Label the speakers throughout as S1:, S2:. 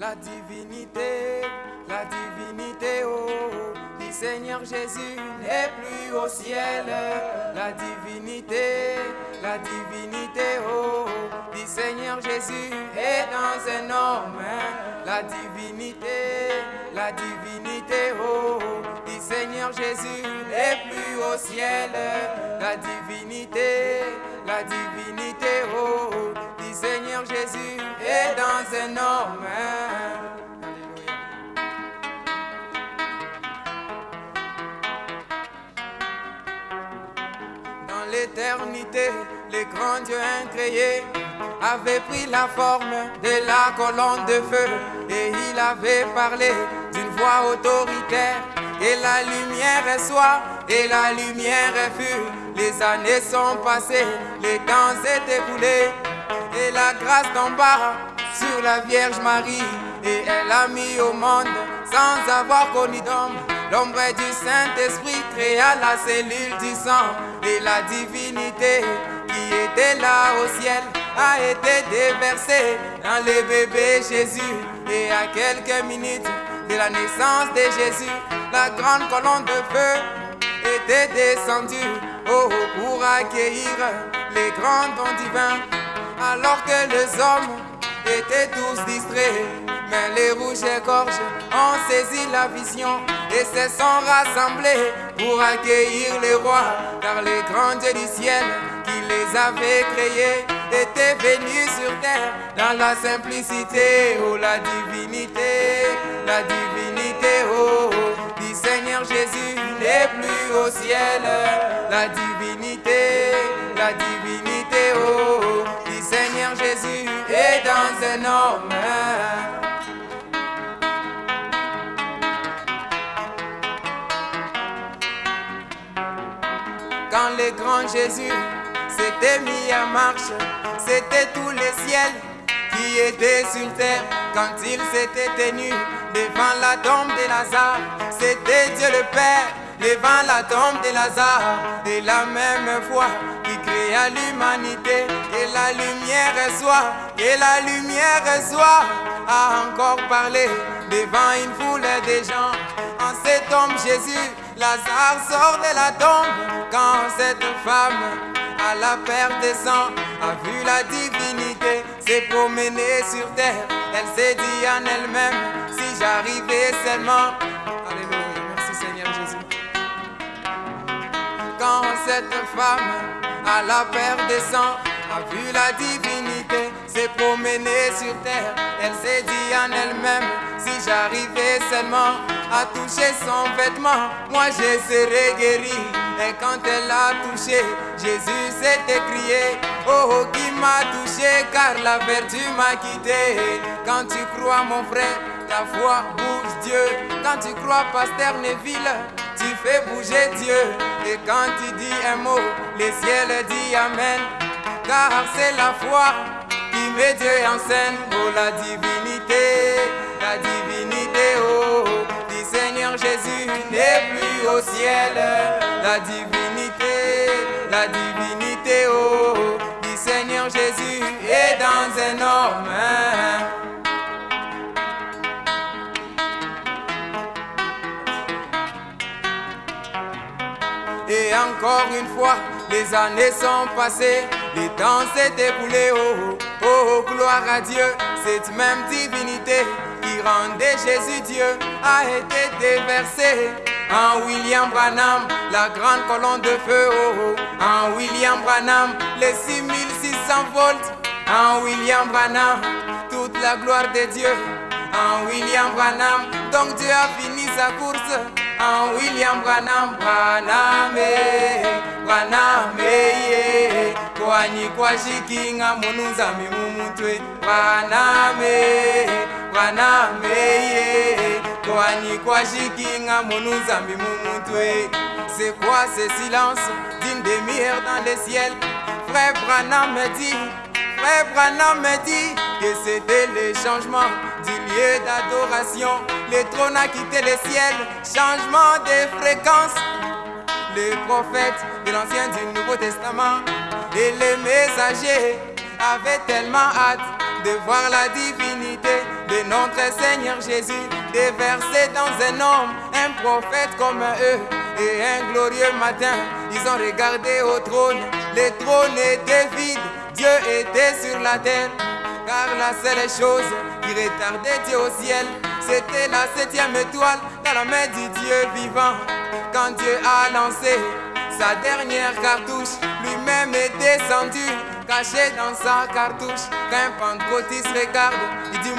S1: La divinité, la divinité, oh, oh, du Seigneur Jésus n'est plus au ciel. La divinité, la divinité, oh, oh, du Seigneur Jésus est dans un homme. La divinité, la divinité, oh, oh, du Seigneur Jésus n'est plus au ciel. La divinité, la divinité, oh, oh, du Seigneur Jésus est dans un homme. Dans l'éternité, les grands dieux incréés avaient pris la forme de la colonne de feu et il avait parlé d'une voix autoritaire. Et la lumière soit, et la lumière fut. Les années sont passées, les temps s'est écoulé. Et la grâce tomba sur la Vierge Marie. Et elle a mis au monde, sans avoir connu d'homme, l'ombre du Saint-Esprit créa la cellule du sang. Et la divinité qui était là au ciel a été déversée dans le bébé Jésus. Et à quelques minutes de la naissance de Jésus, la grande colonne de feu était descendue oh, pour accueillir les grands dons divins. Alors que les hommes étaient tous distraits, mais les rouges et gorges ont saisi la vision et se sont rassemblés pour accueillir les rois, car les grands dieux du ciel qui les avaient créés étaient venus sur terre. Dans la simplicité, oh la divinité, la divinité, oh, oh, Seigneur Jésus n'est plus au ciel, la divinité, la divinité, oh, oh, Seigneur Jésus est dans un homme. Quand le grand Jésus s'était mis en marche, c'était tous les ciels qui étaient sur terre. Quand il s'était tenu devant la tombe de Lazare, c'était Dieu le Père devant la tombe de Lazare. Et la même foi qui créa l'humanité, et la lumière soit, et la lumière soit, a encore parlé devant une foule de gens. En cet homme Jésus, Lazare sort de la tombe quand cette femme à la perte de sang a vu la divinité s'est promenée sur terre. Elle s'est dit en elle-même, si j'arrivais seulement. Alléluia, merci Seigneur Jésus. Quand cette femme à la perte de sang a vu la divinité s'est promenée sur terre, elle s'est dit en elle-même, si j'arrivais seulement à toucher son vêtement, moi je serais guéri. Et quand elle a touché, Jésus s'est écrié, oh, oh qui m'a touché car la vertu m'a quitté. Quand tu crois mon frère, ta foi bouge Dieu. Quand tu crois pasteur Neville, tu fais bouger Dieu. Et quand tu dis un mot, les ciels disent Amen. Car c'est la foi qui met Dieu en scène. Oh la divinité, la Seigneur Jésus n'est plus au ciel. La divinité, la divinité, oh, du Seigneur Jésus est dans un homme. Et encore une fois, les années sont passées, les temps s'est écoulé, oh, oh, oh, gloire à Dieu, cette même divinité Jésus Dieu a été déversée en William Branham, la grande colonne de feu, oh, oh, en William Branham, les 6600 volts, en William Branham, toute la gloire de Dieu, en William Branham, donc Dieu a fini sa course, en William Branham, Branham, eh, Branham, eh, kwanyi kwashikinga mununzami mumutwe Branham, mumutwe C'est quoi ce silence? D'une demi-heure dans le ciel Frère Branham me dit Frère Branham me dit que c'était le changement du lieu d'adoration. Le trône a quitté le ciel, changement de fréquence. Les prophètes de l'Ancien du Nouveau Testament et les messagers avaient tellement hâte de voir la divinité de notre Seigneur Jésus déversé dans un homme, un prophète comme eux. Et un glorieux matin, ils ont regardé au trône, le trône était vide, Dieu était sur la terre. Car la seule chose qui retardait Dieu au ciel, c'était la septième étoile dans la main du Dieu vivant. Quand Dieu a lancé sa dernière cartouche, lui-même est descendu, caché dans sa cartouche. Quand un pentecôtiste regarde,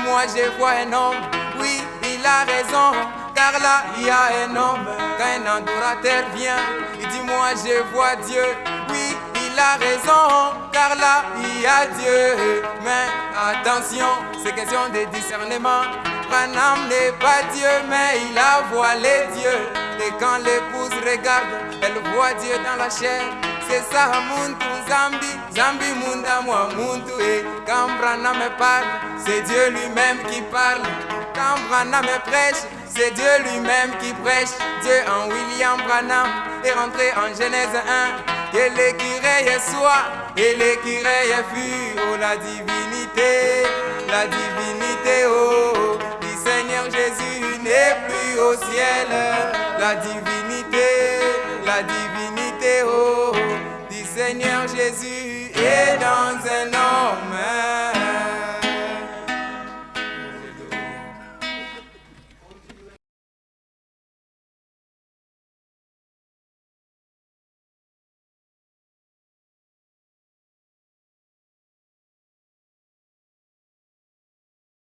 S1: Moi je vois un homme. Oui, il a raison, car là il y a un homme. Quand un adorateur vient, il dit Moi je vois Dieu. Oui, il a raison, car là il y a Dieu. Mais attention, c'est question de discernement. Branham n'est pas Dieu, mais il a voilé Dieu. Et quand l'épouse regarde, elle voit Dieu dans la chair. C'est ça, Muntu Zambi Munda moi Muntu. Et quand Branham parle, c'est Dieu lui-même qui parle. Quand Branham prêche, c'est Dieu lui-même qui prêche. Dieu en William Branham est rentré en Genèse 1. Que l'écureuil soit et l'écureuil fut. Oh la divinité, la divinité, oh. Du Seigneur Jésus n'est plus au ciel. La divinité, la divinité, oh. Du Seigneur Jésus Yeah, don't say no, man.